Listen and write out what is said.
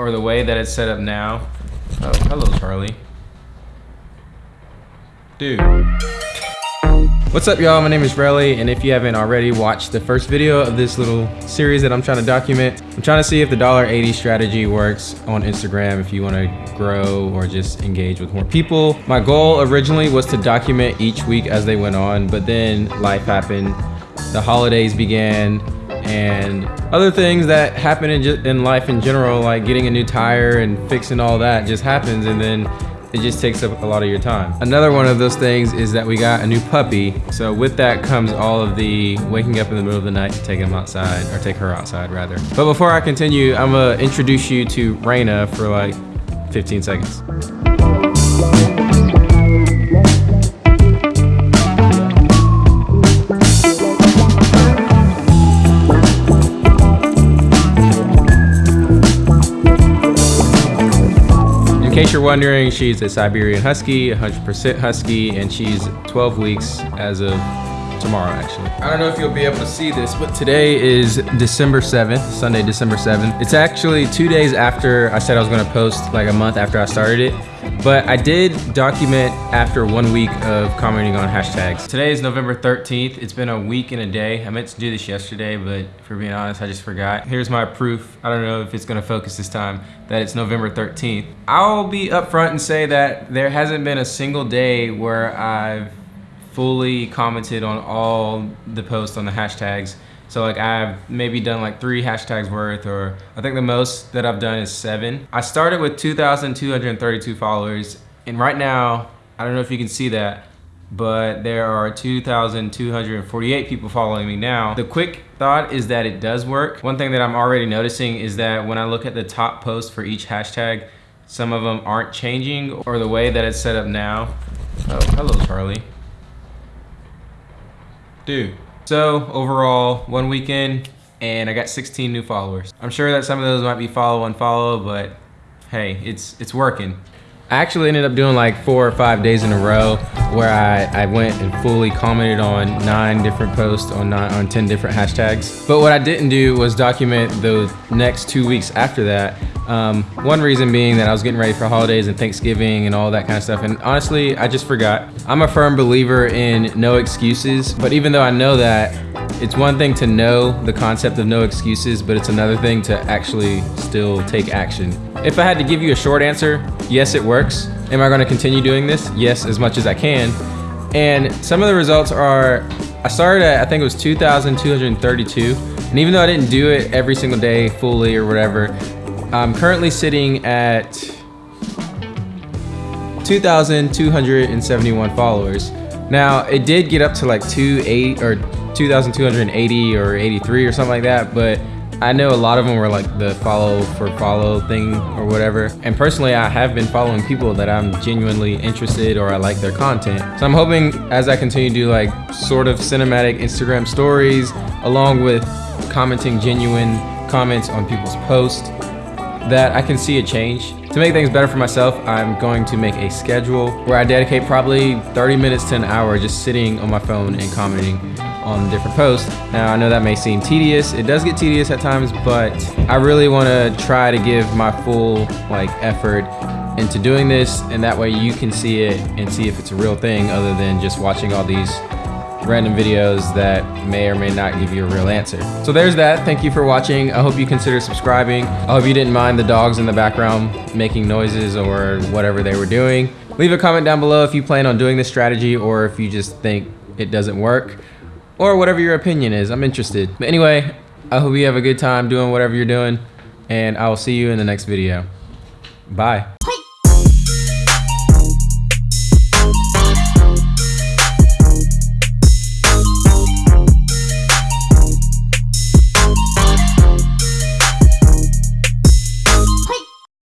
or the way that it's set up now. Oh, hello, Charlie. Dude. What's up y'all, my name is Relly, and if you haven't already watched the first video of this little series that I'm trying to document, I'm trying to see if the $1.80 strategy works on Instagram if you wanna grow or just engage with more people. My goal originally was to document each week as they went on, but then life happened, the holidays began, and other things that happen in, in life in general, like getting a new tire and fixing all that just happens, and then it just takes up a lot of your time. Another one of those things is that we got a new puppy. So with that comes all of the waking up in the middle of the night to take him outside, or take her outside rather. But before I continue, I'm gonna introduce you to Raina for like 15 seconds. Case you're wondering, she's a Siberian Husky, 100% Husky, and she's 12 weeks as of tomorrow actually. I don't know if you'll be able to see this, but today is December 7th, Sunday, December 7th. It's actually two days after I said I was gonna post, like a month after I started it. But I did document after one week of commenting on hashtags. Today is November 13th. It's been a week and a day. I meant to do this yesterday, but for being honest, I just forgot. Here's my proof. I don't know if it's gonna focus this time, that it's November 13th. I'll be upfront and say that there hasn't been a single day where I've fully commented on all the posts on the hashtags so like I've maybe done like three hashtags worth or I think the most that I've done is seven. I started with 2,232 followers and right now, I don't know if you can see that, but there are 2,248 people following me now. The quick thought is that it does work. One thing that I'm already noticing is that when I look at the top posts for each hashtag, some of them aren't changing or the way that it's set up now. Oh, hello Charlie. Dude, so overall, one weekend and I got 16 new followers. I'm sure that some of those might be follow and follow, but hey, it's it's working. I actually ended up doing like four or five days in a row where I, I went and fully commented on nine different posts on nine, on 10 different hashtags. But what I didn't do was document the next two weeks after that um, one reason being that I was getting ready for holidays and Thanksgiving and all that kind of stuff. And honestly, I just forgot. I'm a firm believer in no excuses, but even though I know that, it's one thing to know the concept of no excuses, but it's another thing to actually still take action. If I had to give you a short answer, yes, it works. Am I gonna continue doing this? Yes, as much as I can. And some of the results are, I started at, I think it was 2,232. And even though I didn't do it every single day fully or whatever, I'm currently sitting at 2,271 followers. Now, it did get up to like 280 or 2,280 or 83 or something like that, but I know a lot of them were like the follow for follow thing or whatever. And personally, I have been following people that I'm genuinely interested or I like their content. So I'm hoping as I continue to do like sort of cinematic Instagram stories, along with commenting genuine comments on people's posts, that I can see a change. To make things better for myself, I'm going to make a schedule where I dedicate probably 30 minutes to an hour just sitting on my phone and commenting on different posts. Now I know that may seem tedious, it does get tedious at times, but I really want to try to give my full like effort into doing this and that way you can see it and see if it's a real thing other than just watching all these random videos that may or may not give you a real answer. So there's that. Thank you for watching. I hope you consider subscribing. I hope you didn't mind the dogs in the background making noises or whatever they were doing. Leave a comment down below if you plan on doing this strategy or if you just think it doesn't work or whatever your opinion is. I'm interested. But anyway, I hope you have a good time doing whatever you're doing and I will see you in the next video. Bye.